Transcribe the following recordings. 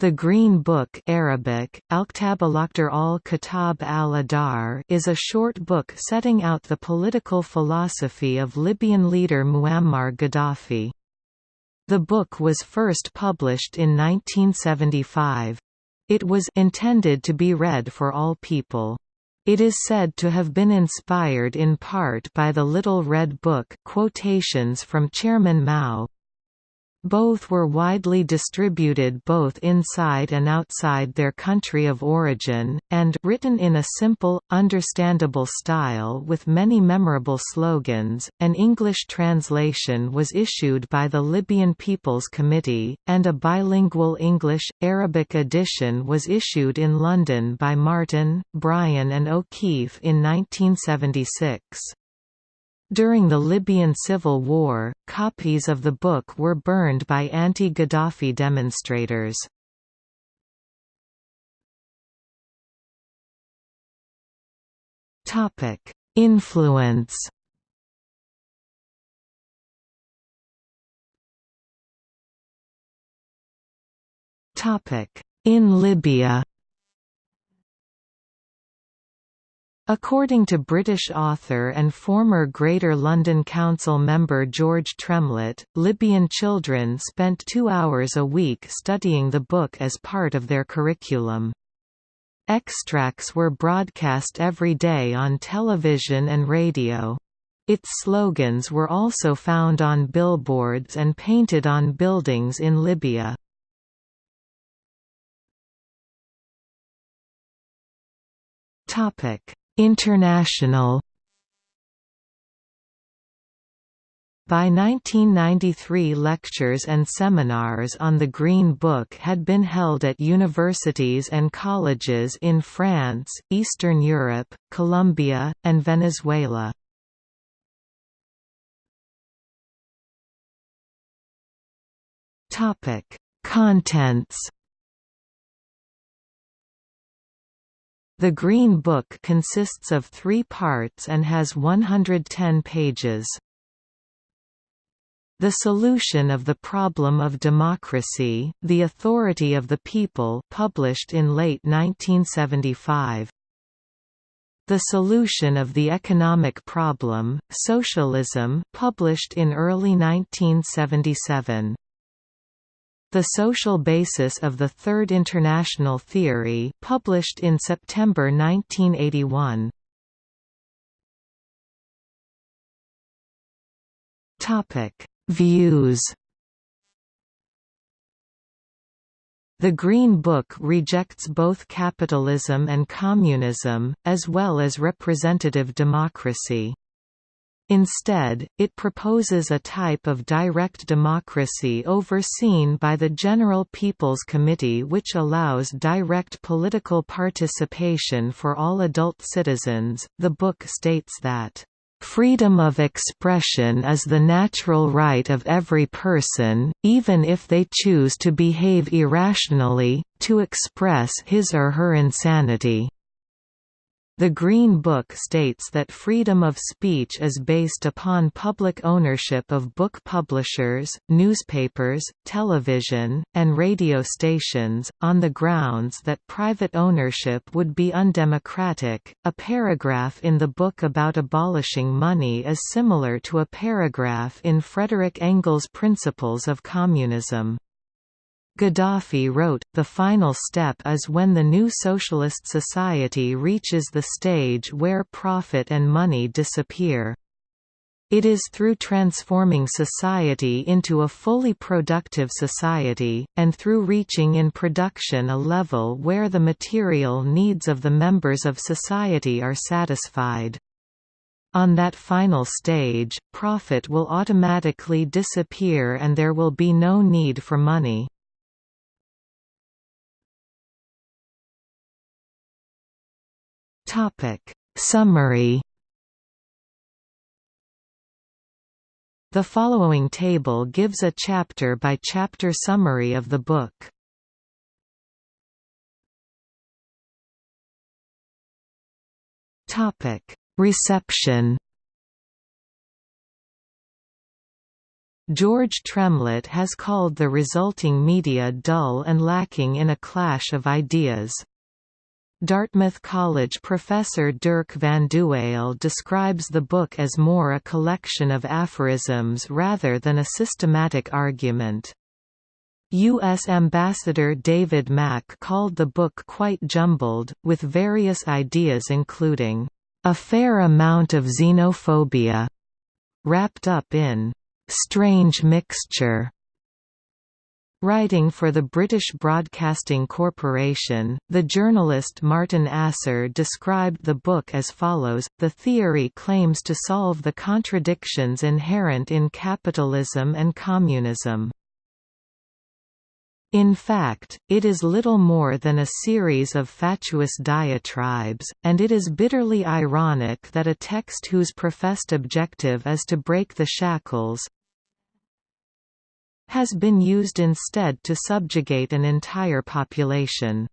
The Green Book Arabic, Al-Kitab al-Akhdar is a short book setting out the political philosophy of Libyan leader Muammar Gaddafi. The book was first published in 1975. It was intended to be read for all people. It is said to have been inspired in part by the Little Red Book quotations from Chairman Mao, both were widely distributed both inside and outside their country of origin, and written in a simple, understandable style with many memorable slogans. An English translation was issued by the Libyan People's Committee, and a bilingual English-Arabic edition was issued in London by Martin, Brian and O'Keeffe in 1976. During the Libyan civil war, copies of the book were burned by anti-Gaddafi demonstrators. Influence In Libya According to British author and former Greater London Council member George Tremlett, Libyan children spent two hours a week studying the book as part of their curriculum. Extracts were broadcast every day on television and radio. Its slogans were also found on billboards and painted on buildings in Libya. Topic International By 1993 lectures and seminars on the Green Book had been held at universities and colleges in France, Eastern Europe, Colombia, and Venezuela. Contents The Green Book consists of three parts and has 110 pages. The Solution of the Problem of Democracy, The Authority of the People published in late 1975. The Solution of the Economic Problem, Socialism published in early 1977. The Social Basis of the Third International Theory published in September 1981. Views The Green Book rejects both capitalism and communism, as well as representative democracy. Instead, it proposes a type of direct democracy overseen by the General People's Committee which allows direct political participation for all adult citizens. The book states that Freedom of expression is the natural right of every person, even if they choose to behave irrationally, to express his or her insanity. The Green Book states that freedom of speech is based upon public ownership of book publishers, newspapers, television, and radio stations, on the grounds that private ownership would be undemocratic. A paragraph in the book about abolishing money is similar to a paragraph in Frederick Engels' Principles of Communism. Gaddafi wrote, the final step is when the new socialist society reaches the stage where profit and money disappear. It is through transforming society into a fully productive society, and through reaching in production a level where the material needs of the members of society are satisfied. On that final stage, profit will automatically disappear and there will be no need for money. Topic Summary The following table gives a chapter-by-chapter -chapter summary of the book. Topic Reception George Tremlett has called the resulting media dull and lacking in a clash of ideas. Dartmouth College professor Dirk Vandewalle describes the book as more a collection of aphorisms rather than a systematic argument. U.S. Ambassador David Mack called the book quite jumbled, with various ideas including, "...a fair amount of xenophobia," wrapped up in, "...strange mixture." Writing for the British Broadcasting Corporation, the journalist Martin Asser described the book as follows, The theory claims to solve the contradictions inherent in capitalism and communism. In fact, it is little more than a series of fatuous diatribes, and it is bitterly ironic that a text whose professed objective is to break the shackles has been used instead to subjugate an entire population.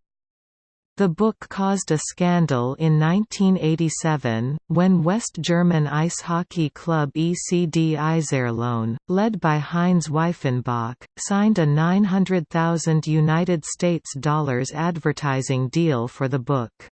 The book caused a scandal in 1987, when West German ice hockey club ECD Iserlohn, led by Heinz Weifenbach, signed a 900,000 United States dollars advertising deal for the book.